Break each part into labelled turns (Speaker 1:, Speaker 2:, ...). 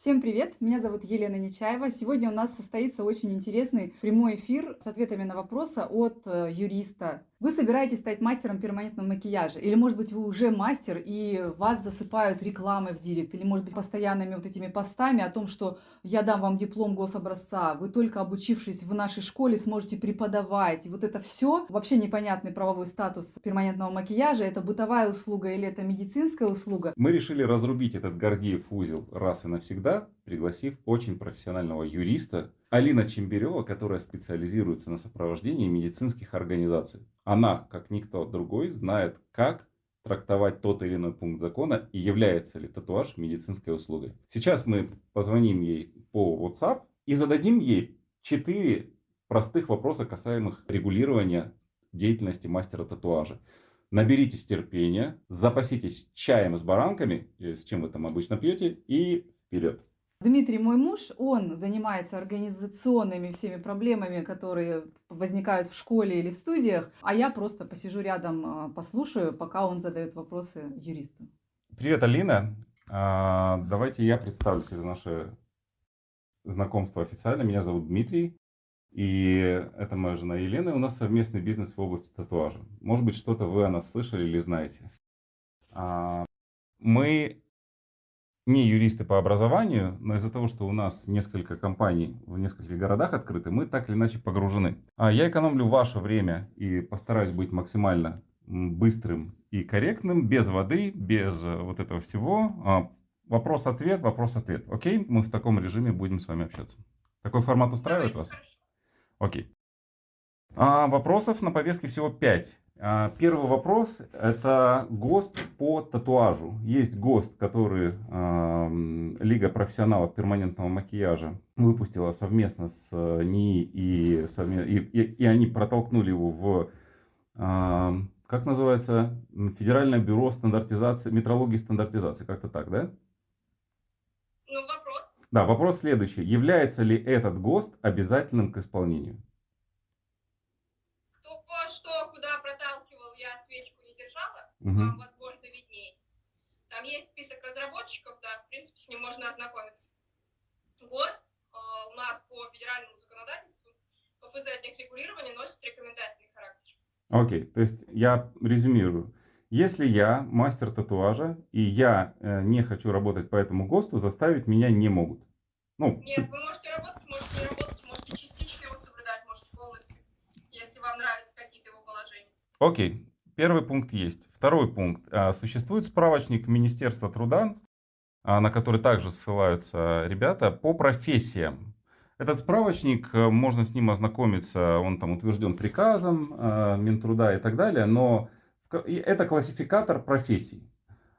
Speaker 1: Всем привет! Меня зовут Елена Нечаева. Сегодня у нас состоится очень интересный прямой эфир с ответами на вопросы от э, юриста. Вы собираетесь стать мастером перманентного макияжа? Или, может быть, вы уже мастер и вас засыпают рекламой в директ? Или, может быть, постоянными вот этими постами о том, что я дам вам диплом гособразца, вы только обучившись в нашей школе сможете преподавать. И вот это все, вообще непонятный правовой статус перманентного макияжа, это бытовая услуга или это медицинская услуга?
Speaker 2: Мы решили разрубить этот Гордиев узел раз и навсегда пригласив очень профессионального юриста Алина Чемберева, которая специализируется на сопровождении медицинских организаций. Она, как никто другой, знает, как трактовать тот или иной пункт закона и является ли татуаж медицинской услугой. Сейчас мы позвоним ей по WhatsApp и зададим ей 4 простых вопроса, касаемых регулирования деятельности мастера татуажа. Наберитесь терпения, запаситесь чаем с баранками, с чем вы там обычно пьете, и Вперед!
Speaker 1: Дмитрий, мой муж, он занимается организационными всеми проблемами, которые возникают в школе или в студиях, а я просто посижу рядом, а, послушаю, пока он задает вопросы юристу.
Speaker 2: Привет, Алина. А, давайте я представлюсь, это наше знакомство официально. Меня зовут Дмитрий, и это моя жена Елена. У нас совместный бизнес в области татуажа. Может быть, что-то вы о нас слышали или знаете. А, мы не юристы по образованию, но из-за того, что у нас несколько компаний в нескольких городах открыты, мы так или иначе погружены. А я экономлю ваше время и постараюсь быть максимально быстрым и корректным, без воды, без э, вот этого всего. А, вопрос-ответ, вопрос-ответ. Окей, мы в таком режиме будем с вами общаться. Такой формат устраивает вас? Окей. А вопросов на повестке всего 5. А, первый вопрос – это ГОСТ по татуажу. Есть ГОСТ, который э, Лига профессионалов перманентного макияжа выпустила совместно с э, НИИ, и, и, и, и они протолкнули его в, э, как называется, Федеральное бюро стандартизации, метрологии стандартизации, как-то так, да?
Speaker 3: Ну, вопрос.
Speaker 2: Да, вопрос следующий. Является ли этот ГОСТ обязательным к исполнению?
Speaker 3: Угу. вам, возможно, виднее. Там есть список разработчиков, да, в принципе, с ним можно ознакомиться. ГОСТ э, у нас по федеральному законодательству, по ФЗ техрегулирования носит рекомендательный характер.
Speaker 2: Окей, okay. то есть я резюмирую. Если я мастер татуажа, и я э, не хочу работать по этому ГОСТу, заставить меня не могут.
Speaker 3: Ну, Нет, вы можете работать, можете не работать, можете частично его соблюдать, можете полностью, если вам нравятся какие-то его положения.
Speaker 2: Окей, Первый пункт есть. Второй пункт. А, существует справочник Министерства труда, а, на который также ссылаются ребята, по профессиям. Этот справочник, э, можно с ним ознакомиться, он там утвержден приказом а, Минтруда и так далее, но это классификатор профессий.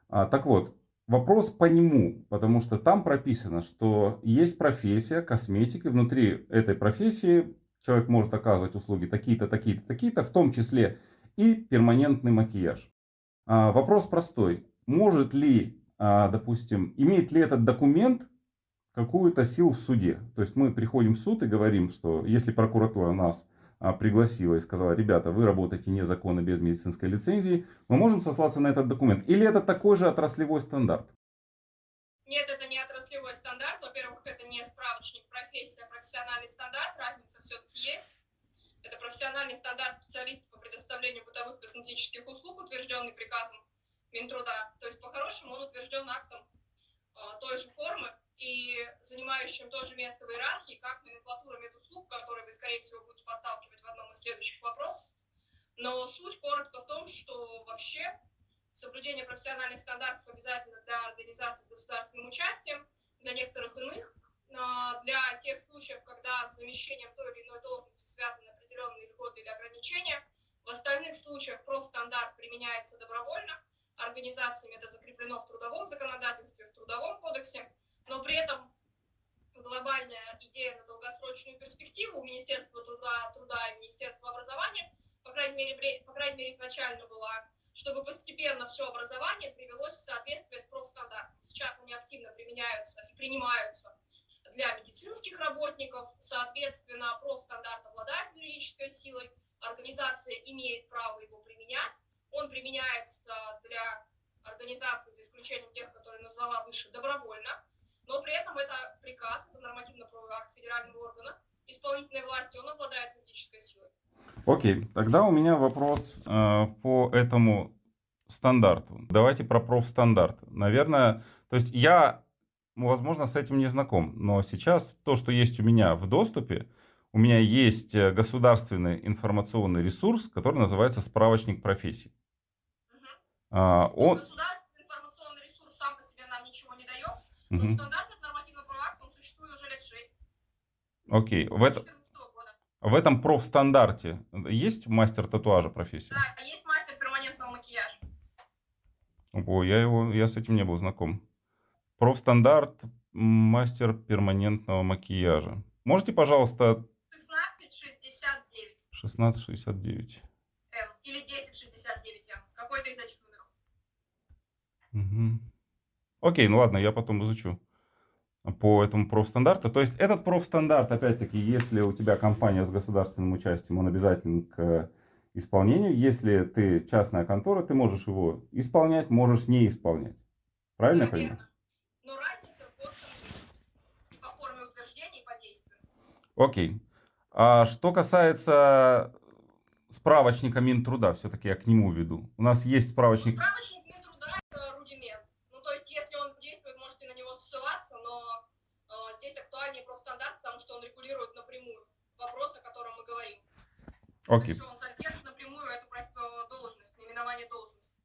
Speaker 2: Так вот, вопрос по нему, потому что там прописано, что есть профессия, косметика, и внутри этой профессии человек может оказывать услуги такие-то, такие-то, такие-то, в том числе и перманентный макияж. А, вопрос простой. Может ли, а, допустим, имеет ли этот документ какую-то силу в суде? То есть мы приходим в суд и говорим, что если прокуратура нас а, пригласила и сказала, ребята, вы работаете незаконно без медицинской лицензии, мы можем сослаться на этот документ. Или это такой же отраслевой стандарт?
Speaker 3: Нет, это не отраслевой стандарт. Во-первых, это не справочник профессия, профессиональный стандарт. Разница все-таки есть. Это профессиональный стандарт специалистов по предоставлению бытовых косметических услуг, утвержденный приказом Минтруда. То есть, по-хорошему, он утвержден актом э, той же формы и занимающим то же место в иерархии, как номенклатура медуслуг, которую вы, скорее всего, будете подталкивать в одном из следующих вопросов. Но суть коротко в том, что вообще соблюдение профессиональных стандартов обязательно для организаций с государственным участием, для некоторых иных, а, для тех случаев, когда с замещением той или иной должности связаны определенные льготы или ограничения. В остальных случаях профстандарт применяется добровольно, организациями это закреплено в трудовом законодательстве, в трудовом кодексе, но при этом глобальная идея на долгосрочную перспективу у Министерства труда, труда и Министерства образования, по крайней мере, по крайней мере изначально была, чтобы постепенно все образование привелось в соответствие с профстандартом. Сейчас они активно применяются и принимаются для медицинских работников, соответственно, профстандарт обладает юридической силой, организация имеет право его применять, он применяется для организаций, за исключением тех, которые назвала выше, добровольно, но при этом эта приказ, это нормативно-правовой акт федерального органа, исполнительной власти, он обладает юридической силой.
Speaker 2: Окей, тогда у меня вопрос э, по этому стандарту. Давайте про профстандарт. Наверное, то есть я, возможно, с этим не знаком, но сейчас то, что есть у меня в доступе, у меня есть э, государственный информационный ресурс, который называется справочник профессий.
Speaker 3: Мгм.
Speaker 2: А, он,
Speaker 3: Государственный информационный ресурс сам по себе нам ничего не дает, но
Speaker 2: Мгм.
Speaker 3: стандарт это нормативно-правовой акт, он существует уже лет 6,
Speaker 2: окей, в, это,
Speaker 3: 2014 года.
Speaker 2: в этом профстандарте есть мастер татуажа профессии?
Speaker 3: Да, а есть мастер перманентного макияжа.
Speaker 2: О, я его, я с этим не был знаком. Профстандарт мастер перманентного макияжа. Можете, пожалуйста,
Speaker 3: 1669
Speaker 2: 1669.
Speaker 3: М или 1069 М, какой-то из этих номеров.
Speaker 2: Мгм. Окей, ну ладно, я потом изучу по этому профстандарту. То есть этот профстандарт, опять-таки, если у тебя компания с государственным участием, он обязателен к исполнению. Если ты частная контора, ты можешь его исполнять, можешь не исполнять. Правильно я
Speaker 3: Да,
Speaker 2: понимаю?
Speaker 3: верно. Но разница в. И по форме утверждения, и по действию.
Speaker 2: Окей. А что касается справочника Минтруда, все-таки я к нему веду. У нас есть справочник.
Speaker 3: Справочник Минтруда – это рудимент. Ну, то есть, если он действует, можете на него ссылаться, но э, здесь актуальнее профстандарт, потому что он регулирует напрямую вопрос, о котором мы говорим. То
Speaker 2: Окей.
Speaker 3: есть, он содержит напрямую эту проф- должность, наименование должности.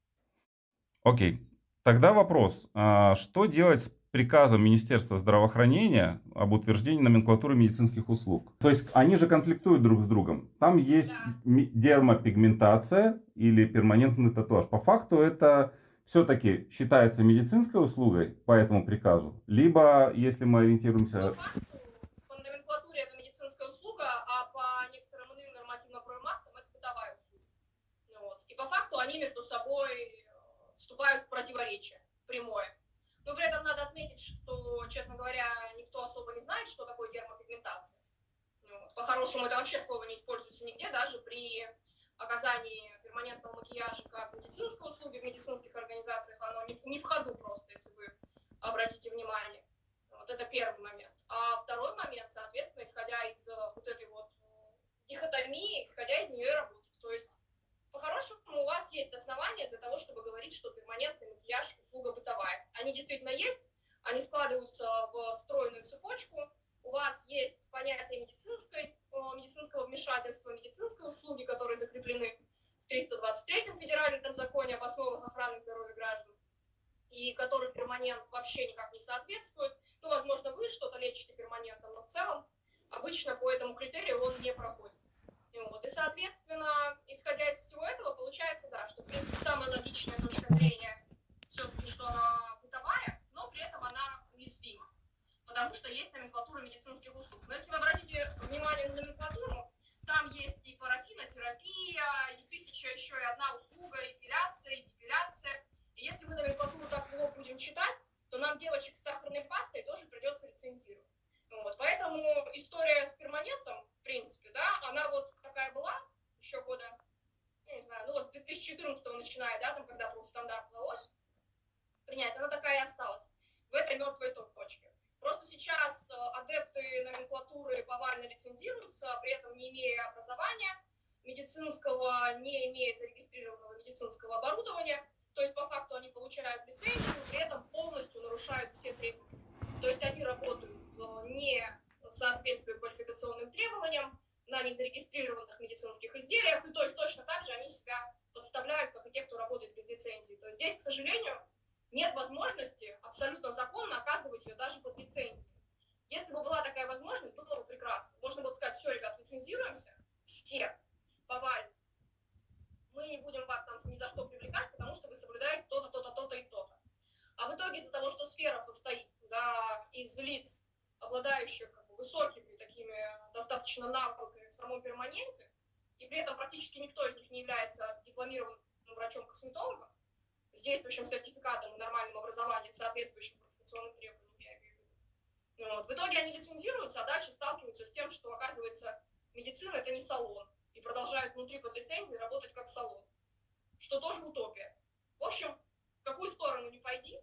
Speaker 2: Окей. Тогда вопрос. А Что делать с приказом Министерства здравоохранения об утверждении номенклатуры медицинских услуг? То есть они же конфликтуют друг с другом. Там есть
Speaker 3: Да.
Speaker 2: дермопигментация или перманентный татуаж. По факту это все-таки считается медицинской услугой по этому приказу. Либо, если мы ориентируемся...
Speaker 3: По факту, по номенклатуре это медицинская услуга, а по некоторым иным нормативно-правовым актам это бытовая услуга. Ну вот. И по факту они между собой э, вступают в противоречие прямое. Но при этом надо отметить, что, честно говоря, никто особо не знает, что такое дермопигментация. Ну вот. По-хорошему, это вообще слово не используется нигде, даже при оказании перманентного макияжа как медицинской услуги в медицинских организациях, оно не, не в ходу просто, если вы обратите внимание. Вот это первый момент. А второй момент, соответственно, исходя из вот этой вот дихотомии, исходя из нее и работать. То есть, по-хорошему, у вас есть основания для того, чтобы говорить, что перманентный макияж – услуга бытовая. Они действительно есть, они складываются в стройную цепочку. У вас есть понятие медицинской, э, медицинского вмешательства, медицинской услуги, которые закреплены в 323-м федеральном законе об основах охраны здоровья граждан и который перманент вообще никак не соответствует. Ну, возможно, вы что-то лечите перманентом, но в целом обычно по этому критерию он не проходит. И, вот. и соответственно, исходя из всего этого, получается, да, что, в принципе, самая логичная точка зрения все-таки, что она бытовая, но при этом она уязвима. Потому что есть номенклатура медицинских услуг. Но если вы обратите внимание на номенклатуру, там есть и парафинотерапия, и тысяча еще и одна услуга, эпиляция, и депиляция. И если мы номенклатуру так лоб будем читать, то нам девочек с сахарной пастой тоже придется лицензировать. Вот. Поэтому история с перманентом, в принципе, да, она вот такая была еще года, ну, не знаю, ну вот с 2014 начиная, да, там, когда был стандарт удалось принять, она такая и осталась в этой мертвой точке. Просто сейчас э, адепты номенклатуры повально лицензируются, при этом не имея образования медицинского, не имея зарегистрированного медицинского оборудования, то есть по факту они получают лицензию, при этом полностью нарушают все требования. То есть они работают не в соответствии квалификационным требованиям, на незарегистрированных медицинских изделиях, и то есть точно так же они себя подставляют, как и те, кто работает без лицензии. То есть здесь, к сожалению, нет возможности абсолютно законно оказывать ее даже под лицензией. Если бы была такая возможность, было бы прекрасно. Можно было бы сказать, все, ребят, лицензируемся, все, повально. Мы не будем вас там ни за что привлекать, потому что вы соблюдаете то-то, то-то, то-то и то-то. А в итоге из-за того, что сфера состоит да, из лиц, обладающих как бы, высокими такими достаточно навыками в самом перманенте, и при этом практически никто из них не является дипломированным врачом-косметологом, с действующим сертификатом и нормальным образованием, соответствующим квалификационным требованиям, я. Ну Вот. В итоге они лицензируются, а дальше сталкиваются с тем, что, оказывается, медицина – это не салон, и продолжают внутри под лицензией работать как салон, что тоже утопия. В общем, в какую сторону не пойди,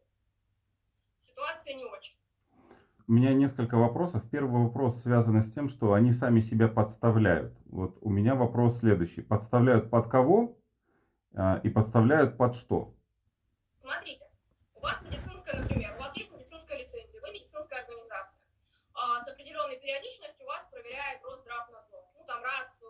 Speaker 3: ситуация не очень.
Speaker 2: У меня несколько вопросов. Первый вопрос связан с тем, что они сами себя подставляют. Вот у меня вопрос следующий. Подставляют под кого а, и подставляют под что?
Speaker 3: Смотрите, у вас медицинская, например, у вас есть медицинская лицензия, вы медицинская организация. А, с определенной периодичностью вас проверяет Росздравнадзор. Ну, там раз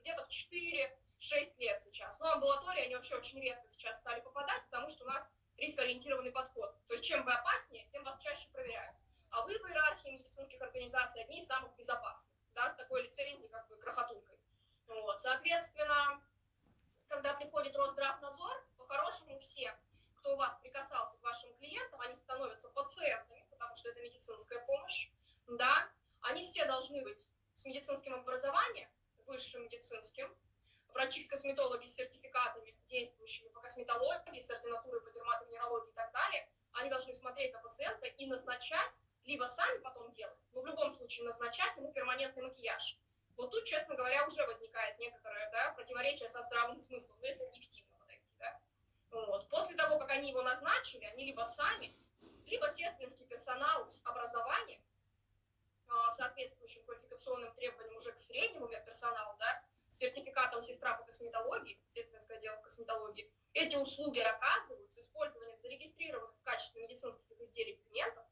Speaker 3: где-то в 4-6 лет сейчас. Но амбулатории, они вообще очень редко сейчас стали попадать, потому что у нас рискоориентированный подход. То есть чем вы опаснее, тем вас чаще проверяют. А вы в иерархии медицинских организаций одни из самых безопасных, да, с такой лицензией, как бы, крохотулькой. Вот. Соответственно, когда приходит Росздравнадзор, по-хорошему все, кто у вас прикасался к вашим клиентам, они становятся пациентами, потому что это медицинская помощь, да, они все должны быть с медицинским образованием, высшим медицинским, врачи-косметологи с сертификатами, действующими по косметологии, с ординатурой по дерматовенерологии и так далее, они должны смотреть на пациента и назначать, либо сами потом делать, но в любом случае назначать ему перманентный макияж. Вот тут, честно говоря, уже возникает некоторое да, противоречие со здравым смыслом, ну, если объективно подойти. Да? Вот. После того, как они его назначили, они либо сами, либо сестринский персонал с образованием, а, соответствующим квалификационным требованиям уже к среднему медперсоналу, да, с сертификатом сестра по косметологии, сестринское дело в косметологии, эти услуги оказывают с использованием зарегистрированных в качестве медицинских изделий пигментов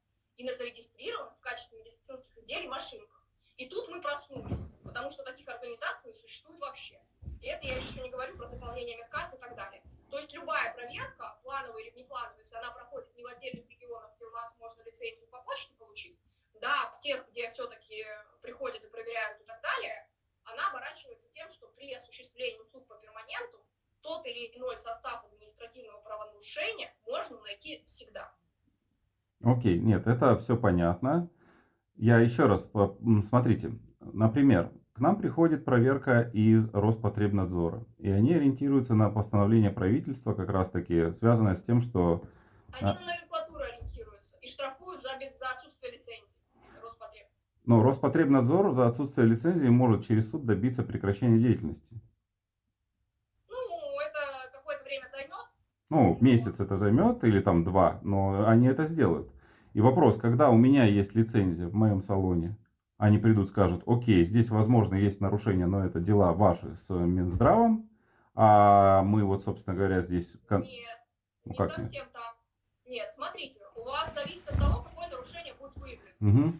Speaker 3: и на зарегистрированных в качестве медицинских изделий машинках. И тут мы проснулись, потому что таких организаций не существует вообще. И это я еще не говорю про заполнение медкарт и так далее. То есть любая проверка, плановая или внеплановая, если она проходит не в отдельных регионах, где у нас можно лицензию по почте получить, да, в тех, где все-таки приходят и проверяют и так далее, она оборачивается тем, что при осуществлении услуг по перманенту тот или иной состав административного правонарушения можно найти всегда.
Speaker 2: Окей, нет, это все понятно. Я еще раз, смотрите, например, к нам приходит проверка из Роспотребнадзора, и они ориентируются на постановление правительства, как раз таки связанное с тем, что...
Speaker 3: Они а на номенклатуру ориентируются и штрафуют за, без, за отсутствие лицензии. Роспотреб.
Speaker 2: Но Роспотребнадзор за отсутствие лицензии может через суд добиться прекращения деятельности.
Speaker 3: Ну, это какое-то время займет.
Speaker 2: Ну, месяц это займет или там два, но они это сделают. И вопрос, когда у меня есть лицензия в моем салоне, они придут, скажут, окей, здесь, возможно, есть нарушения, но это дела ваши с Минздравом, а мы вот, собственно говоря, здесь...
Speaker 3: Нет, ну, не как совсем нет? так. Нет, смотрите, у вас зависит от того, какое нарушение будет выявлено. Угу.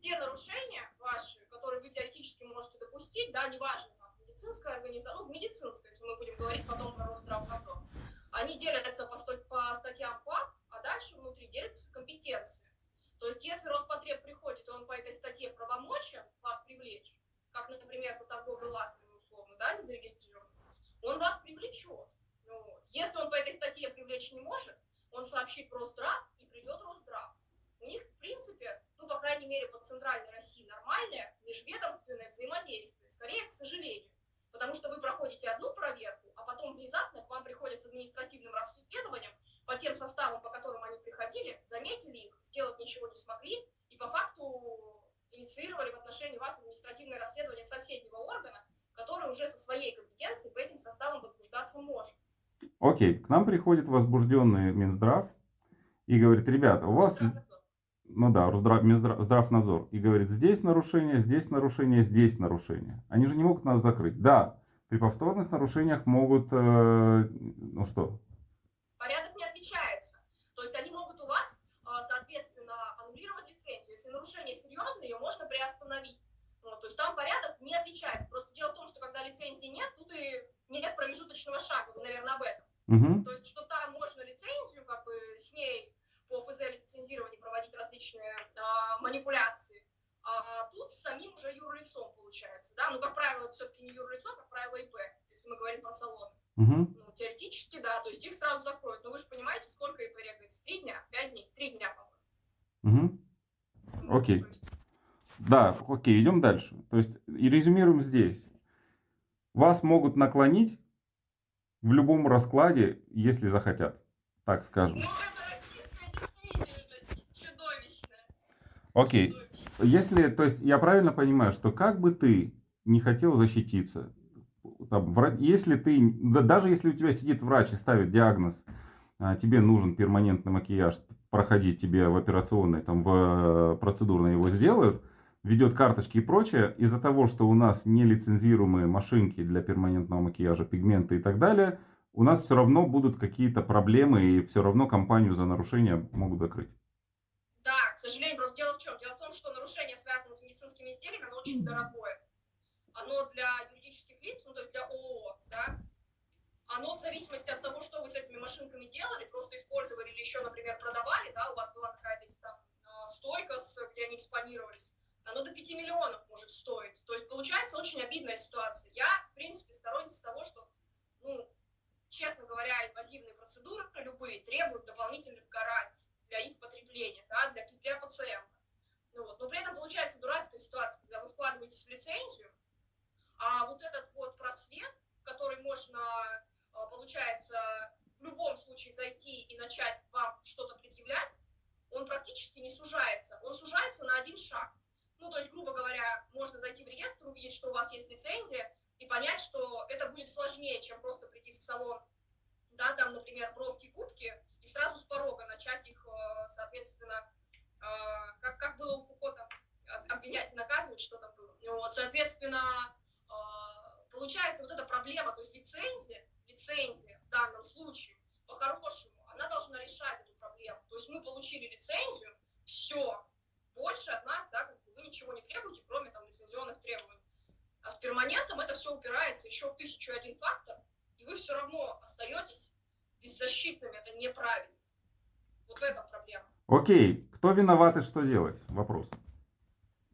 Speaker 3: Те нарушения ваши, которые вы теоретически можете допустить, да, неважно, там, медицинская организация, ну, медицинская, если мы будем говорить потом про Росздравнадзор, они делятся по, по статьям ПАП, а дальше внутри делятся компетенции. То есть, если Роспотреб приходит, и он по этой статье правомочен вас привлечь, как, например, за торговлю ластами условно, да, не зарегистрирован, он вас привлечет. Ну, если он по этой статье привлечь не может, он сообщит Росздрав и придет Росздрав. У них, в принципе, ну, по крайней мере, по центральной России нормальное межведомственное взаимодействие. Скорее, к сожалению. Потому что вы проходите одну проверку, а потом внезапно к вам приходит с административным расследованием по тем составам, по которым они приходили, заметили их, сделать ничего не смогли, и по факту инициировали в отношении вас административное расследование соседнего органа, который уже со своей компетенцией по этим составам возбуждаться может.
Speaker 2: Окей, к нам приходит возбужденный Минздрав и говорит, ребята, у вас... Ну да, Росздрав, Минздрав, Здравнадзор. И говорит, здесь нарушение, здесь нарушение, здесь нарушение. Они же не могут нас закрыть. Да, при повторных нарушениях могут, э, ну что?
Speaker 3: Порядок не отличается. То есть они могут у вас, э, соответственно, аннулировать лицензию. Если нарушение серьезное, ее можно приостановить. Вот, то есть там порядок не отличается. Просто дело в том, что когда лицензии нет, тут и нет промежуточного шага. Вы, наверное, об этом. Угу. То есть, что там можно лицензию, как бы с ней по ФЗ лицензированию проводить различные а, манипуляции. А тут самим уже юрлицом получается, да, ну, как правило, это все-таки не юрлицо, как правило, ИП, если мы говорим про салон. Угу. Ну, теоретически, да, то есть их сразу закроют, но вы же понимаете, сколько ИП регается? Три дня, пять дней, три дня,
Speaker 2: по-моему. Угу. Окей. Да, окей, идем дальше. То есть, и резюмируем здесь. Вас могут наклонить в любом раскладе, если захотят, так скажем. Ну, Окей. Если, то есть, я правильно понимаю, что как бы ты не хотел защититься, там, если ты, да, даже если у тебя сидит врач и ставит диагноз, а, тебе нужен перманентный макияж, проходить тебе в операционной, там в процедурной его сделают, ведет карточки и прочее, из-за того, что у нас нелицензируемые машинки для перманентного макияжа, пигменты и так далее, у нас все равно будут какие-то проблемы, и все равно компанию за нарушение могут закрыть.
Speaker 3: Да, к сожалению, просто дело в чем? Дело в том, что нарушение связано с медицинскими изделиями, оно очень дорогое. Оно для юридических лиц, ну то есть для ООО, да, оно в зависимости от того, что вы с этими машинками делали, просто использовали или еще, например, продавали, да, у вас была какая-то там а, стойка, где они экспонировались, оно до 5 миллионов может стоить. То есть получается очень обидная ситуация. Я, в принципе, сторонница того, что, ну, честно говоря, инвазивные процедуры любые требуют дополнительных гарантий для их потребления, да, для, для пациента. Ну, вот. Но при этом получается дурацкая ситуация, когда вы вкладываетесь в лицензию, а вот этот вот просвет, в который можно, а, получается, в любом случае зайти и начать вам что-то предъявлять, он практически не сужается. Он сужается на один шаг. Ну, то есть, грубо говоря, можно зайти в реестр, увидеть, что у вас есть лицензия, и понять, что это будет сложнее, чем просто прийти в салон, да, там, например, бровки, губки, и сразу с порога начать их, э, соответственно, как, как было у Фуко, там, обвинять и наказывать, что там было. Ну, вот, соответственно, э, получается вот эта проблема, то есть лицензия, лицензия в данном случае, по-хорошему, она должна решать эту проблему. То есть мы получили лицензию, все, больше от нас, да, как бы вы ничего не требуете, кроме там лицензионных требований. А с перманентом это все упирается еще в тысячу один фактор, и вы все равно остаетесь беззащитными, это неправильно. Вот это проблема.
Speaker 2: Окей, кто виноват и что делать? Вопрос.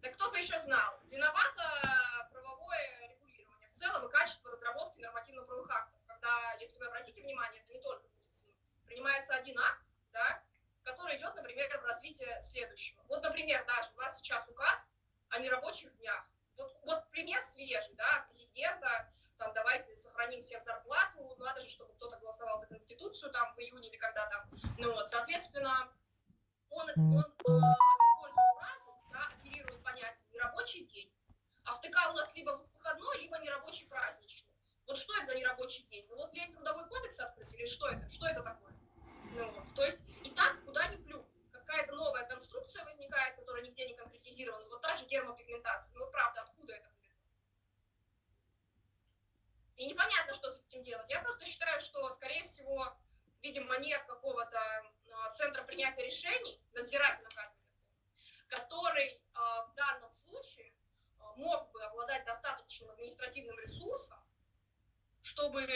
Speaker 3: Да кто бы еще знал. Виновато правовое регулирование в целом и качество разработки нормативно-правовых актов. Когда, если вы обратите внимание, это не только медицина. Принимается один акт, да, который идет, например, в развитие следующего. Вот, например, даже у нас сейчас указ о нерабочих днях. Вот, вот пример свежий, да, президента, там, давайте сохраним всем зарплату, надо же, чтобы кто-то голосовал за Конституцию там в июне или когда там. Ну вот, соответственно, он, он э, использует фразу, да, оперирует понятие нерабочий день, а в ТК у нас либо выходной, либо нерабочий праздничный. Вот что это за нерабочий день? Ну вот лень трудовой кодекс открыть или что это? Что это такое? Ну вот, то есть и так куда ни плюнь. Какая-то новая конструкция возникает, которая нигде не конкретизирована. Вот та же гермопигментация. Ну правда, откуда это вылезло? И непонятно, что с этим делать. Я просто считаю, что, скорее всего, видимо, нет какого-то центра принятия решений, надзирательно который а, в данном случае а, мог бы обладать достаточным административным ресурсом, чтобы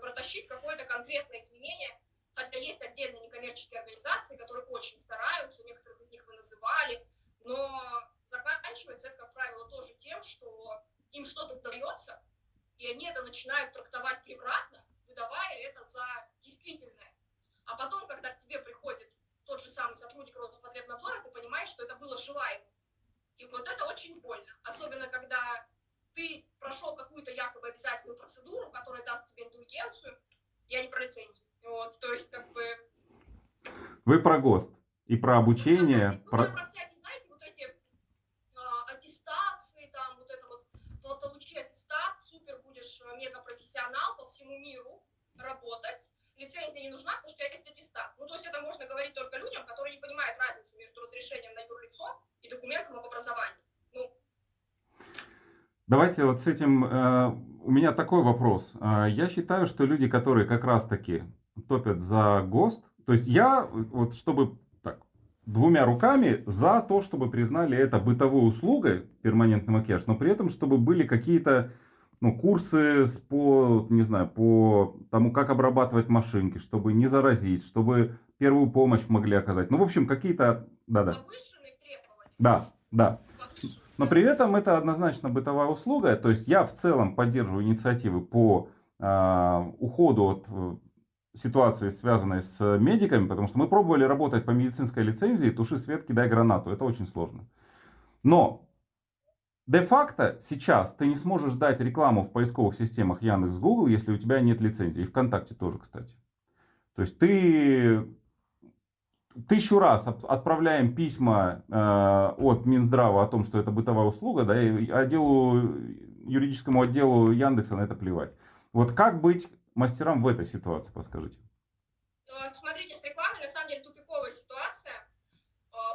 Speaker 3: протащить какое-то конкретное изменение Хотя есть отдельные некоммерческие организации, которые очень стараются, некоторых из них вы называли, но заканчивается это, как правило, тоже тем, что им что-то удается, и они это начинают трактовать превратно, выдавая это за действительное. А потом, когда к тебе приходит тот же самый сотрудник Роспотребнадзора, ты понимаешь, что это было желаемо. И вот это очень больно. Особенно, когда ты прошел какую-то якобы обязательную процедуру, которая даст тебе индульгенцию, я не про лицензию, вот, то есть, как бы...
Speaker 2: Вы про ГОСТ и про обучение.
Speaker 3: Ну, про... про всякие, знаете, вот эти а, аттестации, там, вот это вот, получи аттестат, супер, будешь э, мега-профессионал по всему миру работать, лицензия не нужна, потому что у тебя есть аттестат. Ну, то есть это можно говорить только людям, которые не понимают разницу между разрешением на юрлицо и документом об образовании. Ну,
Speaker 2: Давайте вот с этим, э, у меня такой вопрос. Э, я считаю, что люди, которые как раз-таки топят за ГОСТ. То есть я, вот чтобы так, двумя руками за то, чтобы признали это бытовой услугой, перманентный макияж, но при этом, чтобы были какие-то ну, курсы по, не знаю, по тому, как обрабатывать машинки, чтобы не заразить, чтобы первую помощь могли оказать. Ну, в общем, какие-то... Да-да. Да, да. Но при этом это однозначно бытовая услуга. То есть я в целом поддерживаю инициативы по э, уходу от э, ситуации, связанной с медиками, потому что мы пробовали работать по медицинской лицензии, туши свет, кидай гранату. Это очень сложно. Но де-факто сейчас ты не сможешь дать рекламу в поисковых системах Яндекс, Google, если у тебя нет лицензии. И ВКонтакте тоже, кстати. То есть ты тысячу раз отправляем письма э, от Минздрава о том, что это бытовая услуга, да, и отделу, юридическому отделу Яндекса на это плевать. Вот как быть мастерам в этой ситуации, подскажите?
Speaker 3: Смотрите, с рекламой на самом деле тупиковая ситуация.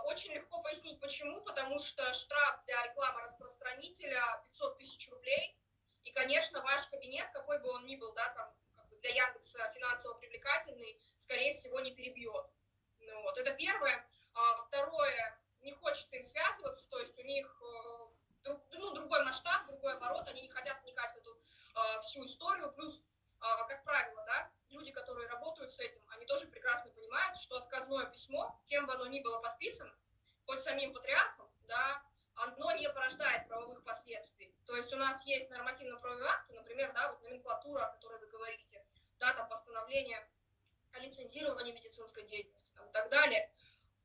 Speaker 3: Очень легко пояснить почему, потому что штраф для рекламы распространителя 500 тысяч рублей, и, конечно, ваш кабинет, какой бы он ни был, да, там, как бы для Яндекса финансово привлекательный, скорее всего, не перебьет. Ну, вот, это первое. А, второе, не хочется им связываться, то есть у них э, друг, ну, другой масштаб, другой оборот, они не хотят вникать в эту э, всю историю, плюс, э, как правило, да, люди, которые работают с этим, они тоже прекрасно понимают, что отказное письмо, кем бы оно ни было подписано, хоть самим патриархом, да, оно не порождает правовых последствий. То есть у нас есть нормативно-правовые акты, например, да, вот номенклатура, о которой вы говорите, да, там постановление о лицензировании медицинской деятельности там, и так далее,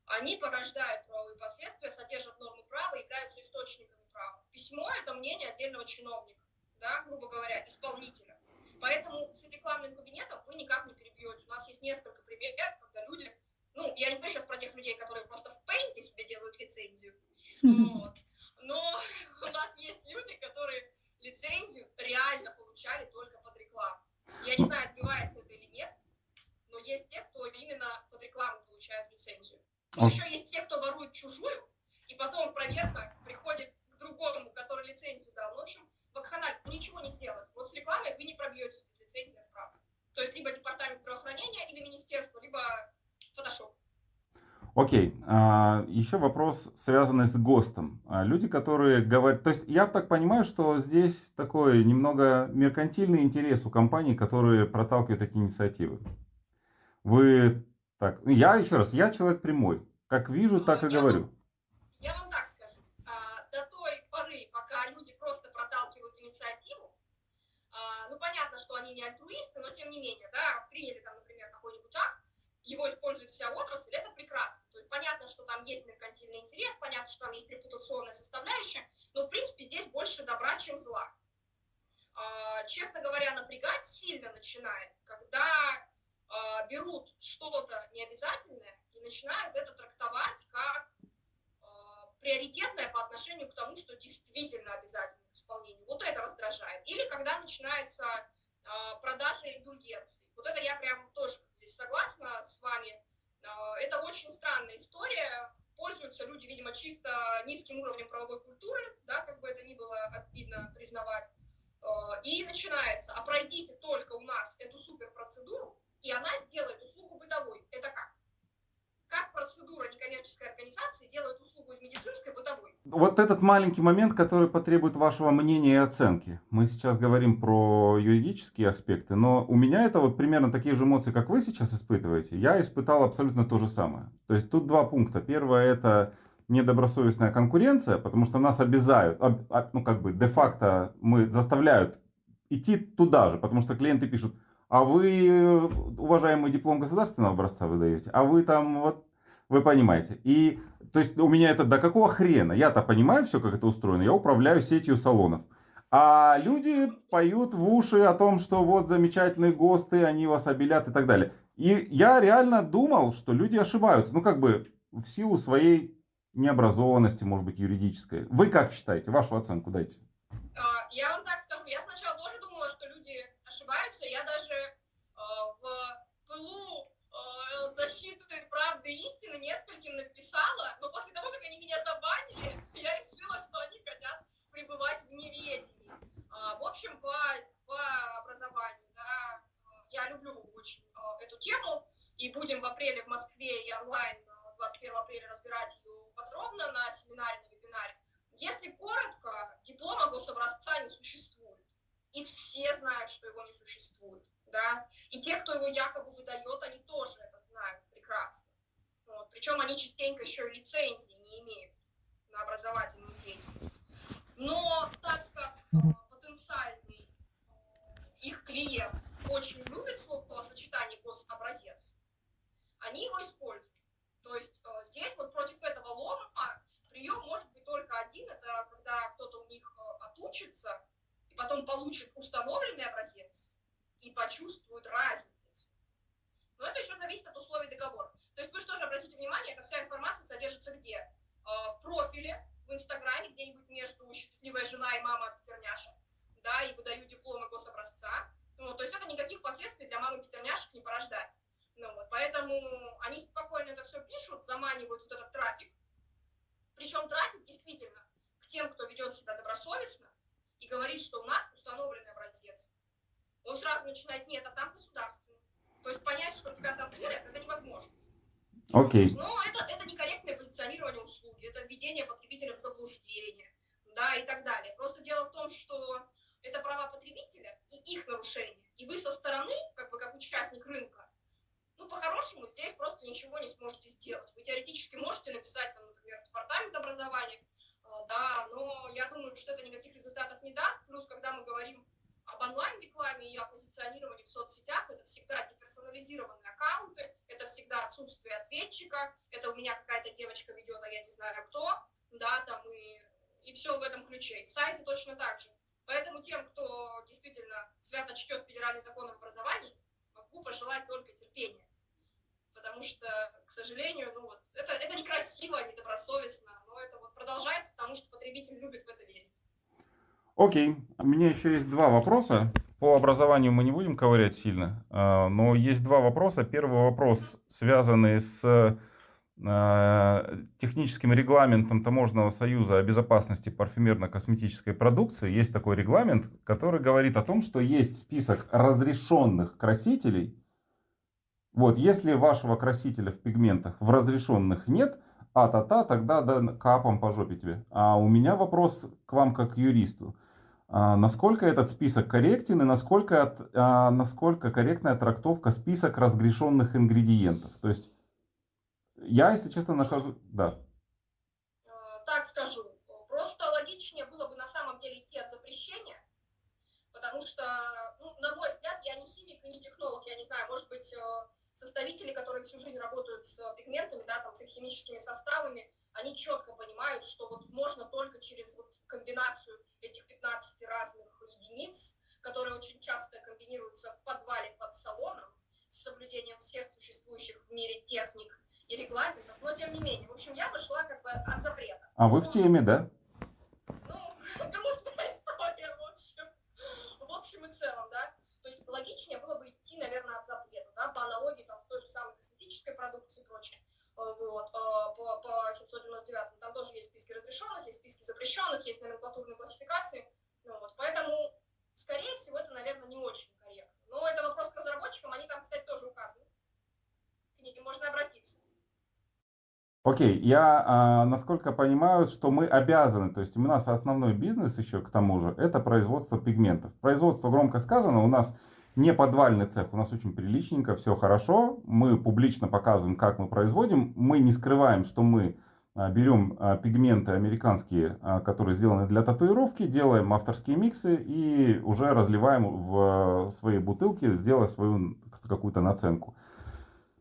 Speaker 3: они порождают правовые последствия, содержат нормы права, являются источниками права. Письмо – это мнение отдельного чиновника, да, грубо говоря, исполнителя. Поэтому с рекламным кабинетом вы никак не перебьете. У нас есть несколько примеров, когда люди, ну, я не говорю сейчас про тех людей, которые просто в пейнте себе делают лицензию, вот. но у нас есть люди, которые лицензию реально получали только под рекламу. Я не знаю, отбивается это или нет, но есть те, кто именно под рекламу получает лицензию. И еще есть те, кто ворует чужую, и потом проверка приходит к другому, который лицензию дал. В общем, вакханаль, ничего не сделать. Вот с рекламой вы не пробьетесь без лицензии, это правда. То есть либо департамент здравоохранения или министерство, либо фотошоп.
Speaker 2: Окей, а, еще вопрос, связанный с ГОСТом. А, люди, которые говорят... То есть я так понимаю, что здесь такой немного меркантильный интерес у компаний, которые проталкивают такие инициативы. Вы так... Я еще раз, я человек прямой. Как вижу, так и говорю.
Speaker 3: Я вам так скажу. А, до той поры, пока люди просто проталкивают инициативу, а, ну понятно, что они не альтруисты, но тем не менее, да, приняли там, например, какой-нибудь акт, его использует вся отрасль, это прекрасно. То есть понятно, что там есть меркантильный интерес, понятно, что там есть репутационная составляющая, но, в принципе, здесь больше добра, чем зла. А, честно говоря, напрягать сильно начинает, когда а, берут что-то необязательное и начинают это трактовать как а, приоритетное по отношению к тому, что действительно обязательно исполнению. Вот это раздражает. Или когда начинается а, продажа индульгенций. Вот это я прям тоже здесь согласна с вами. А, это очень странная история. Пользуются люди, видимо, чисто низким уровнем правовой культуры, да, как бы это ни было обидно признавать. А, и начинается, а пройдите только у нас эту суперпроцедуру, и она сделает услугу бытовой. Это как? как процедура некоммерческой организации делает услугу из медицинской бытовой.
Speaker 2: Вот этот маленький момент, который потребует вашего мнения и оценки. Мы сейчас говорим про юридические аспекты, но у меня это вот примерно такие же эмоции, как вы сейчас испытываете. Я испытал абсолютно то же самое. То есть тут два пункта. Первое это недобросовестная конкуренция, потому что нас обязают, ну как бы де-факто мы заставляют идти туда же, потому что клиенты пишут, а вы, уважаемый диплом государственного образца выдаете, а вы там вот, вы понимаете. И, то есть у меня это, до какого хрена? Я-то понимаю все, как это устроено, я управляю сетью салонов. А люди поют в уши о том, что вот замечательные ГОСТы, они вас обелят и так далее. И я реально думал, что люди ошибаются. Ну, как бы в силу своей необразованности, может быть, юридической. Вы как считаете? Вашу оценку дайте.
Speaker 3: А, я вам так скажу. Я сначала тоже думала, что люди ошибаются. Я даже пылу э, защиты правды истины нескольким написала, но после того, как они меня забанили, я решила, что они хотят пребывать в неведении. Э, в общем, по, по образованию, да, я люблю очень э, эту тему, и будем в апреле в Москве и онлайн 21 апреля разбирать ее подробно на семинаре, на вебинаре. Если коротко, диплома гособразца не существует. И все знают, что его не существует да, и те, кто его якобы выдает, они тоже это знают прекрасно. Вот. Причем они частенько еще и лицензии не имеют на образовательную деятельность. Но так как э, потенциальный э, их клиент очень любит словосочетание гособразец, они его используют. То есть э, здесь вот против этого лома прием может быть только один, это когда кто-то у них отучится и потом получит установленный образец, и почувствуют разницу. Но это еще зависит от условий договора. То есть вы же обратите внимание, эта вся информация содержится где? А, в профиле, в Инстаграме, где-нибудь между «Счастливая жена» и «Мама Петерняша», да, и выдаю дипломы гособразца. Ну, то есть это никаких последствий для мамы Петерняшек не порождает. Ну, вот, поэтому они спокойно это все пишут, заманивают вот этот трафик, Причем трафик действительно к тем, кто ведет себя добросовестно и говорит, что у нас установленный образец. Он сразу начинает, нет, а там государственный. То есть понять, что тебя там дурят, это невозможно.
Speaker 2: Окей.
Speaker 3: Но это, это некорректное позиционирование услуги, это введение потребителя в заблуждение, да, и так далее. Просто дело в том, что это права потребителя и их нарушение. И вы со стороны, как бы как участник рынка, ну, по-хорошему, здесь просто ничего не сможете сделать. Вы теоретически можете написать, там, например, департамент образования, э, да, но я думаю, что это никаких результатов не даст. Плюс, когда мы говорим об онлайн-рекламе и о позиционировании в соцсетях, это всегда деперсонализированные аккаунты, это всегда отсутствие ответчика, это у меня какая-то девочка ведет, а я не знаю кто, да, там и, и все в этом ключе. И сайты точно так же. Поэтому тем, кто действительно свято чтет федеральный закон об образовании, могу пожелать только терпения потому что, к сожалению, ну вот, это, это некрасиво, недобросовестно, но это вот продолжается, потому что потребитель любит в это верить.
Speaker 2: Окей, у меня еще есть два вопроса. По образованию мы не будем ковырять сильно, а, но есть два вопроса. Первый вопрос, связанный с а, техническим регламентом Таможенного союза о безопасности парфюмерно-косметической продукции. Есть такой регламент, который говорит о том, что есть список разрешенных красителей, вот, если вашего красителя в пигментах в разрешенных нет, а-та-та, тогда да, капом по жопе тебе. А у меня вопрос к вам как к юристу. А, насколько этот список корректен и насколько, а, насколько корректная трактовка список разрешенных ингредиентов? То есть, я, если честно, нахожу... Да.
Speaker 3: А, так скажу. Просто логичнее было бы на самом деле идти от запрещения, потому что, ну, на мой взгляд, я не химик и не технолог, я не знаю, может быть, э, составители, которые всю жизнь работают с пигментами, да, там, с их химическими составами, они четко понимают, что вот можно только через вот комбинацию этих 15 разных единиц, которые очень часто комбинируются в подвале под салоном, с соблюдением всех существующих в мире техник и регламентов, но тем не менее. В общем, я вышла как бы от запрета.
Speaker 2: А вы в теме, да?
Speaker 3: Ну, грустная история, в общем. В общем и целом, да. Есть логичнее было бы идти, наверное, от запрета, да, по аналогии там, с той же самой косметической продукцией и прочее. Э, вот, э, по, по 799 там тоже есть списки разрешенных, есть списки запрещенных, есть номенклатурные классификации. Ну, вот, поэтому, скорее всего, это, наверное, не очень корректно. Но это вопрос к разработчикам, они там, кстати, тоже указаны. К ним можно обратиться.
Speaker 2: Окей, я, а, насколько понимаю, что мы обязаны, то есть у нас основной бизнес еще к тому же, это производство пигментов. Производство громко сказано, у нас не подвальный цех, у нас очень приличненько, все хорошо, мы публично показываем, как мы производим, мы не скрываем, что мы а, берем а, пигменты американские, а, которые сделаны для татуировки, делаем авторские миксы и уже разливаем в свои бутылки, сделая свою какую-то наценку.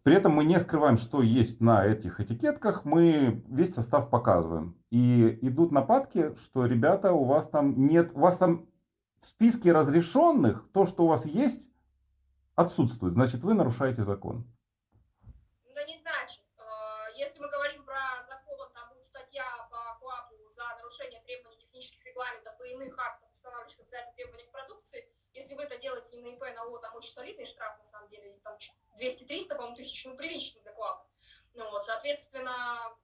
Speaker 2: При этом мы не скрываем, что есть на этих этикетках, мы весь состав показываем. И идут нападки, что, ребята, у вас там нет, у вас там в списке разрешенных то, что у вас есть, отсутствует. Значит, вы нарушаете закон.
Speaker 3: Да не значит. А, если мы говорим про закон, там будет статья по КОАПу за нарушение требований технических регламентов и иных актов, устанавливающих обязательные требования к продукции, если вы это делаете не на ИП, на ООО, там очень солидный штраф, на самом деле, там 200-300, по-моему, тысяч, ну, приличный для КОАПа. Ну, вот, соответственно,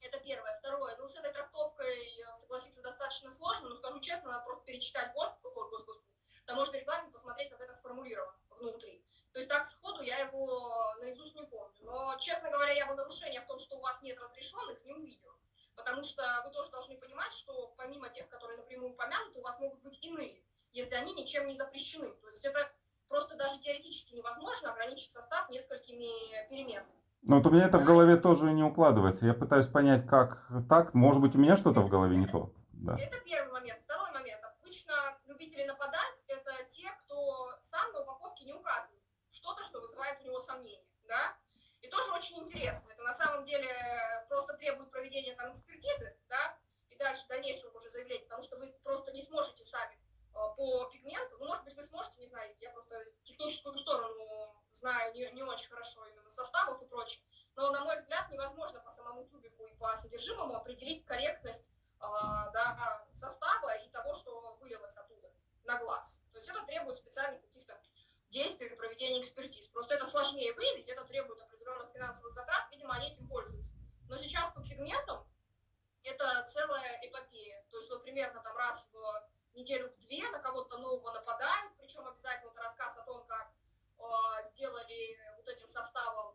Speaker 3: это первое. Второе, ну, с этой трактовкой согласиться достаточно сложно, но скажу честно, надо просто перечитать ГОСТ, господи, таможенный регламент, посмотреть, как это сформулировано внутри. То есть так сходу я его наизусть не помню. Но, честно говоря, я бы нарушения в том, что у вас нет разрешенных, не увидела. Потому что вы тоже должны понимать, что помимо тех, которые напрямую упомянуты, у вас могут быть иные если они ничем не запрещены. То есть это просто даже теоретически невозможно ограничить состав несколькими переменными.
Speaker 2: Ну вот у меня это в голове тоже не укладывается. Я пытаюсь понять, как так. Может быть, у меня что-то в голове не то.
Speaker 3: Да. Это первый момент. Второй момент. Обычно любители нападать – это те, кто сам на упаковке не указывает что-то, что вызывает у него сомнения. Да? И тоже очень интересно. Это на самом деле просто требует проведения там экспертизы, да, и дальше дальнейшего уже заявления, потому что вы просто не сможете сами по пигменту. Ну, может быть, вы сможете, не знаю, я просто техническую сторону знаю не, не очень хорошо именно составов и прочее. Но, на мой взгляд, невозможно по самому тюбику и по содержимому определить корректность э, да, состава и того, что вылилось оттуда на глаз. То есть это требует специальных каких-то действий при проведении экспертиз. Просто это сложнее выявить, это требует определенных финансовых затрат, видимо, они этим пользуются. Но сейчас по пигментам это целая эпопея. То есть вот примерно там раз в неделю в две на кого-то нового нападают, причем обязательно это рассказ о том, как э, сделали вот этим составом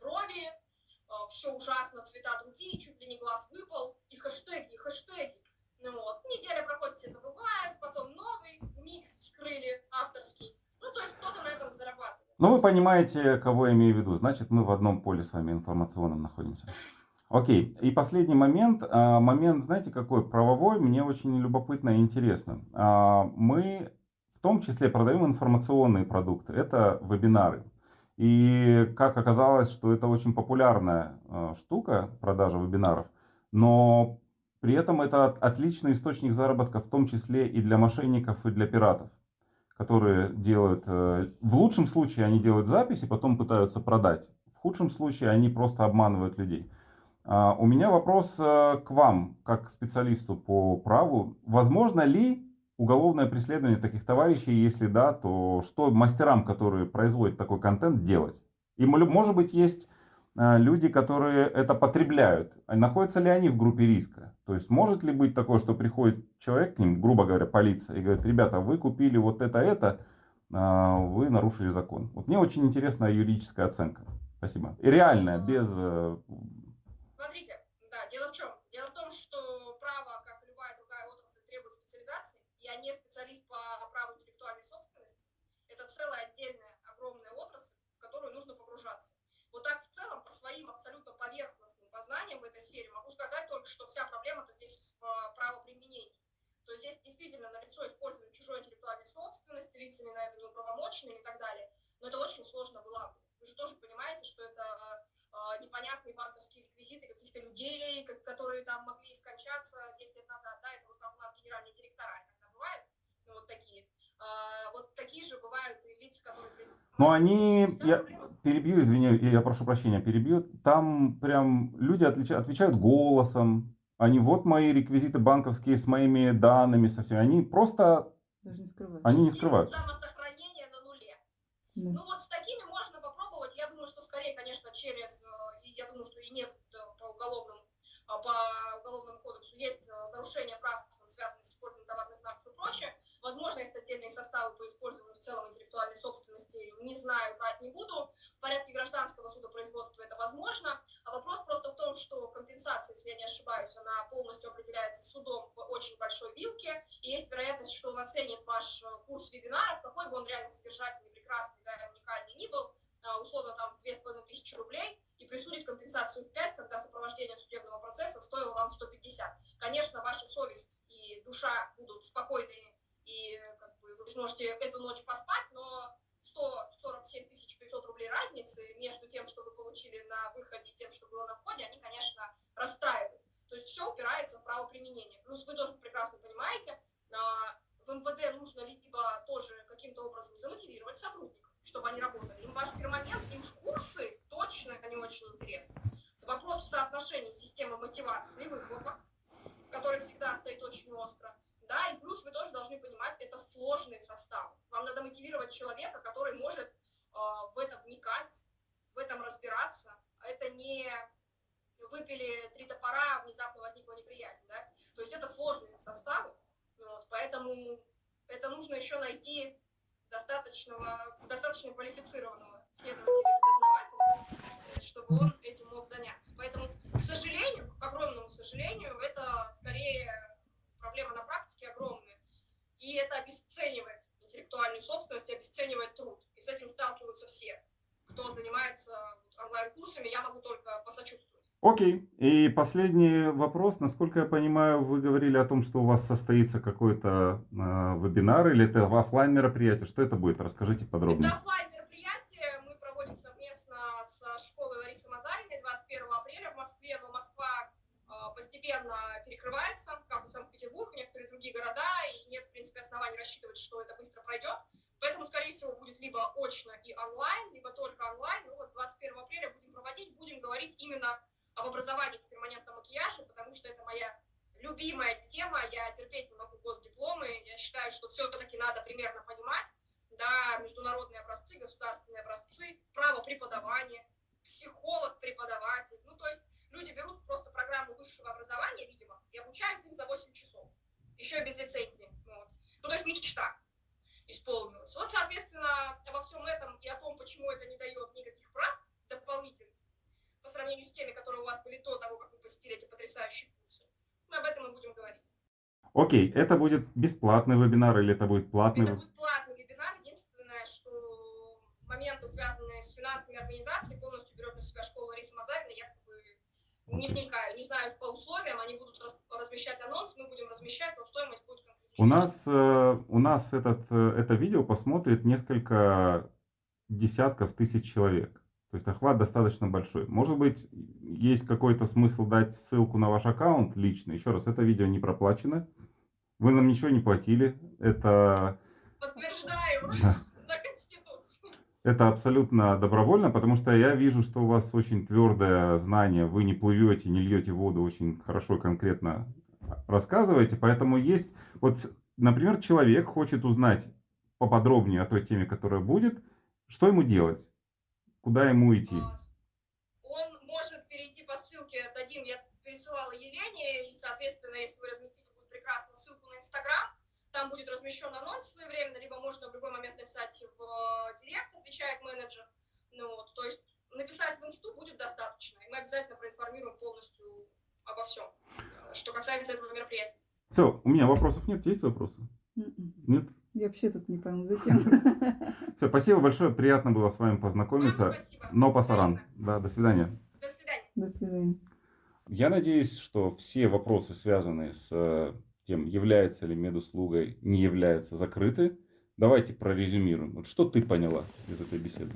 Speaker 3: брови, э, все ужасно, цвета другие, чуть ли не глаз выпал, и хэштеги, и хэштеги. Ну вот, неделя проходит, все забывают, потом новый микс вскрыли, авторский. Ну, то есть кто-то на этом зарабатывает.
Speaker 2: Ну, вы понимаете, кого я имею в виду. Значит, мы в одном поле с вами информационном находимся. Окей, и последний момент. А, момент, знаете, какой? Правовой, мне очень любопытно и интересно. А, мы в том числе продаем информационные продукты. Это вебинары. И как оказалось, что это очень популярная а, штука, продажа вебинаров. Но при этом это отличный источник заработка, в том числе и для мошенников, и для пиратов, которые делают, э, в лучшем случае они делают запись и потом пытаются продать. В худшем случае они просто обманывают людей. А, у меня вопрос э, к вам, как специалисту по праву. Возможно ли уголовное преследование таких товарищей? Если да, то что мастерам, которые производят такой контент, делать? И может быть есть э, люди, которые это потребляют. А находятся ли они в группе риска? То есть может ли быть такое, что приходит человек к ним, грубо говоря, полиция, и говорит, ребята, вы купили вот это, это, а, вы нарушили закон. Вот мне очень интересна юридическая оценка. Спасибо. И реальная, без э,
Speaker 3: Смотрите, да, дело в чем? Дело в том, что право, как и любая другая отрасль, требует специализации. Я не специалист по праву интеллектуальной собственности. Это целая отдельная огромная отрасль, в которую нужно погружаться. Вот так в целом, по своим абсолютно поверхностным познаниям в этой сфере, могу сказать только, что вся проблема-то здесь в правоприменении. То есть здесь действительно налицо использование чужой интеллектуальной собственности, лицами на это неуправомоченными и так далее. Но это очень сложно вылавливать. Вы же тоже понимаете, что это непонятные банковские реквизиты каких-то людей, которые там могли скончаться 10 лет назад, да, это вот там у нас генеральные директора иногда бывают, ну, вот такие. А, вот такие же бывают и лица, которые...
Speaker 2: Ну, они, я перебью, извини, я прошу прощения, перебью, там прям люди отвечают, отвечают голосом, они вот мои реквизиты банковские с моими данными, со всеми, они просто...
Speaker 1: Даже не скрывают.
Speaker 2: Они не скрывают.
Speaker 3: Самосохранение на нуле. Да. Ну, вот с такими можно попробовать, я думаю, что скорее, конечно, через я думаю, что и нет по уголовному, а, по уголовному кодексу есть э, нарушение прав, связанные с использованием товарных знаков и прочее. Возможно, есть отдельные составы по использованию в целом интеллектуальной собственности, не знаю, брать не буду. В порядке гражданского судопроизводства это возможно. А вопрос просто в том, что компенсация, если я не ошибаюсь, она полностью определяется судом в очень большой вилке. И есть вероятность, что он оценит ваш э, курс вебинаров, какой бы он реально содержательный, прекрасный, да, уникальный ни был, а, условно там в 2500 рублей, и присудит компенсацию в 5, когда сопровождение судебного процесса стоило вам 150. Конечно, ваша совесть и душа будут спокойны, и как бы, вы сможете эту ночь поспать, но 147 500 рублей разницы между тем, что вы получили на выходе и тем, что было на входе, они, конечно, расстраивают. То есть все упирается в право применения. Плюс вы тоже прекрасно понимаете, в МВД нужно либо тоже каким-то образом замотивировать сотрудников, чтобы они работали. Им ваш перманент, им курсы точно они очень интересны. Вопрос в соотношении системы мотивации и выхлопа, который всегда стоит очень остро. Да, и плюс вы тоже должны понимать, это сложный состав. Вам надо мотивировать человека, который может э, в это вникать, в этом разбираться. Это не выпили три топора, внезапно возникла неприязнь. Да? То есть это сложные составы, вот, поэтому это нужно еще найти достаточного, достаточно квалифицированного следователя или дознавателя, чтобы он этим мог заняться. Поэтому, к сожалению, к огромному сожалению, это скорее проблема на практике огромная. И это обесценивает интеллектуальную собственность, обесценивает труд. И с этим сталкиваются все. Кто занимается онлайн-курсами, я могу только посочувствовать.
Speaker 2: Окей. И последний вопрос. Насколько я понимаю, вы говорили о том, что у вас состоится какой-то э, вебинар или это офлайн мероприятие. Что это будет? Расскажите подробнее.
Speaker 3: Это офлайн мероприятие. Мы проводим совместно с школой Ларисы Мазариной 21 апреля в Москве. Но Москва э, постепенно перекрывается, как и Санкт-Петербург, и некоторые другие города. И нет, в принципе, оснований рассчитывать, что это быстро пройдет. Поэтому, скорее всего, будет либо очно и онлайн, либо только онлайн. Ну вот 21 апреля будем проводить, будем говорить именно об образовании в перманентном макияже, потому что это моя любимая тема, я терпеть не могу госдипломы, я считаю, что все-таки надо примерно понимать, да, международные образцы, государственные образцы, право преподавания, психолог, преподаватель, ну, то есть Люди берут просто программу высшего образования, видимо, и обучают их за 8 часов. Еще и без лицензии. Вот. Ну, то есть мечта исполнилась. Вот, соответственно, обо всем этом и о том, почему это не дает никаких прав сравнению с теми, которые у вас были до того, как вы посетили эти потрясающие курсы. Мы об этом и будем говорить.
Speaker 2: Окей, это будет бесплатный вебинар или это будет платный?
Speaker 3: Это будет платный вебинар. Единственное, что моменты, связанные с финансами организации, полностью берет на себя школа Ларисы Мазарина. Я как бы не вникаю, не знаю по условиям. Они будут размещать анонс, мы будем размещать, но стоимость будет
Speaker 2: у нас, э, у нас этот, э, это видео посмотрит несколько десятков тысяч человек. То есть охват достаточно большой. Может быть, есть какой-то смысл дать ссылку на ваш аккаунт лично. Еще раз, это видео не проплачено. Вы нам ничего не платили. Это...
Speaker 3: Подтверждаю.
Speaker 2: Да. Это абсолютно добровольно, потому что я вижу, что у вас очень твердое знание, вы не плывете, не льете воду, очень хорошо, конкретно рассказываете. Поэтому есть, вот, например, человек хочет узнать поподробнее о той теме, которая будет, что ему делать, куда ему идти?
Speaker 3: Он может перейти по ссылке, дадим, я пересылала Елене, и, соответственно, если вы разместите, будет прекрасно, ссылку на Инстаграм, там будет размещен анонс своевременно, либо можно в любой момент написать в э, директ, отвечает менеджер. Ну, вот, то есть написать в инсту будет достаточно, и мы обязательно проинформируем полностью обо всем, что касается этого мероприятия.
Speaker 2: Все, у меня вопросов нет, есть вопросы?
Speaker 1: М-м.
Speaker 2: Нет?
Speaker 1: Я вообще тут не пойму, зачем.
Speaker 2: Все, спасибо большое, приятно было с вами познакомиться. Но пасаран. Да, до свидания.
Speaker 3: До свидания.
Speaker 1: До свидания.
Speaker 2: Я надеюсь, что все вопросы, связанные с э, тем, является ли медуслугой, не является, закрыты. Давайте прорезюмируем. Вот что ты поняла из этой беседы?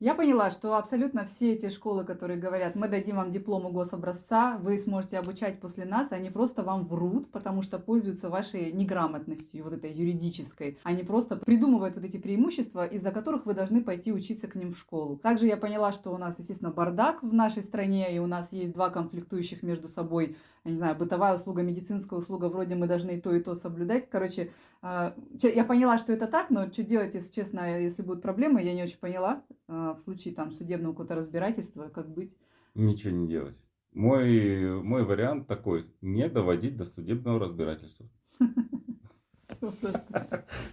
Speaker 1: Я поняла, что абсолютно все эти школы, которые говорят, мы дадим вам диплом гособразца, вы сможете обучать после нас, они просто вам врут, потому что пользуются вашей неграмотностью, вот этой юридической. Они просто придумывают вот эти преимущества, из-за которых вы должны пойти учиться к ним в школу. Также я поняла, что у нас, естественно, бардак в нашей стране, и у нас есть два конфликтующих между собой я не знаю, бытовая услуга, медицинская услуга, вроде мы должны и то, и то соблюдать. Короче, я поняла, что это так, но что делать, если честно, если будут проблемы, я не очень поняла. А, в случае там судебного какого-то разбирательства, как быть?
Speaker 2: Ничего не делать. Мой, мой вариант такой, не доводить до судебного разбирательства.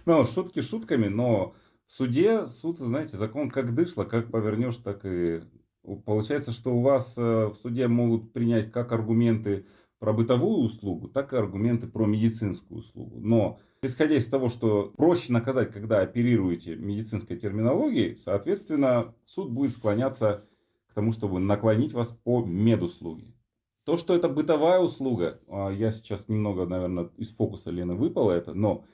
Speaker 2: Ну, шутки шутками, но в суде суд, знаете, закон как дышло, как повернешь, так и Получается, что у вас э, в суде могут принять как аргументы про бытовую услугу, так и аргументы про медицинскую услугу. Но исходя из того, что проще наказать, когда оперируете медицинской терминологией, соответственно, суд будет склоняться к тому, чтобы наклонить вас по медуслуге. То, что это бытовая услуга, а, я сейчас немного, наверное, из фокуса Лены выпало это, но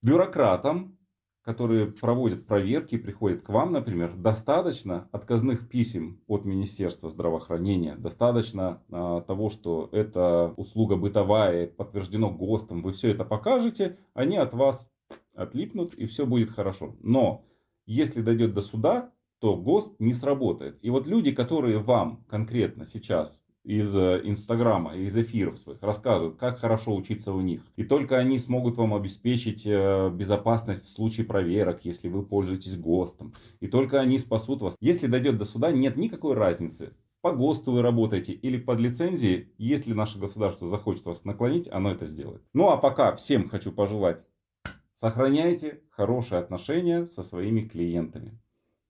Speaker 2: бюрократам которые проводят проверки, приходят к вам, например, достаточно отказных писем от Министерства здравоохранения, достаточно а, того, что это услуга бытовая, подтверждено ГОСТом, вы все это покажете, они от вас отлипнут и все будет хорошо. Но если дойдет до суда, то ГОСТ не сработает. И вот люди, которые вам конкретно сейчас из э, Инстаграма, из эфиров своих рассказывают, как хорошо учиться у них. И только они смогут вам обеспечить э, безопасность в случае проверок, если вы пользуетесь ГОСТом. И только они спасут вас. Если дойдет до суда, нет никакой разницы. По ГОСТу вы работаете или под лицензией. Если наше государство захочет вас наклонить, оно это сделает. Ну а пока всем хочу пожелать. Сохраняйте хорошие отношения со своими клиентами.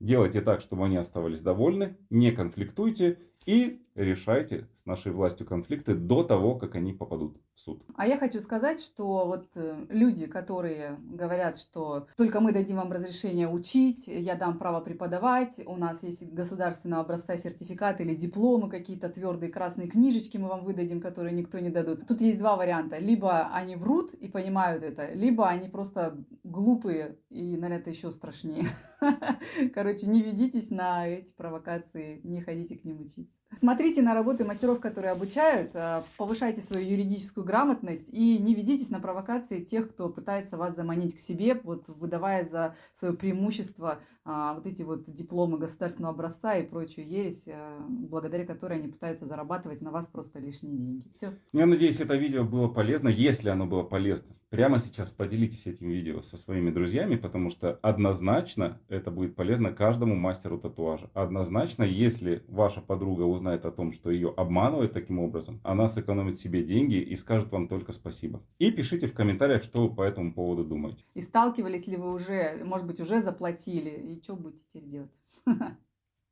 Speaker 2: Делайте так, чтобы они оставались довольны, не конфликтуйте и решайте с нашей властью конфликты до того, как они попадут в суд.
Speaker 1: А я хочу сказать, что вот э, люди, которые говорят, что только мы дадим вам разрешение учить, я дам право преподавать, у нас есть государственного образца сертификаты или дипломы какие-то твердые красные книжечки мы вам выдадим, которые никто не дадут. Тут есть два варианта. Либо они врут и понимают это, либо они просто глупые и, наверное, это еще страшнее. Короче, не ведитесь на эти провокации, не ходите к ним учиться. Смотрите на работы мастеров, которые обучают, а, повышайте свою юридическую грамотность и не ведитесь на провокации тех, кто пытается вас заманить к себе, вот выдавая за свое преимущество а, вот эти вот дипломы государственного образца и прочую ересь, а, благодаря которой они пытаются зарабатывать на вас просто лишние деньги. Все.
Speaker 2: Я надеюсь, это видео было полезно. Если оно было полезно, прямо сейчас поделитесь этим видео со своими друзьями, потому что однозначно это будет полезно каждому мастеру татуажа. Однозначно, если ваша подруга узнает о том, что ее обманывают таким образом, она сэкономит себе деньги и скажет вам только спасибо. И пишите в комментариях, что вы по этому поводу думаете.
Speaker 1: И сталкивались ли вы уже, может быть, уже заплатили, и что будете теперь делать?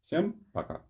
Speaker 2: Всем пока!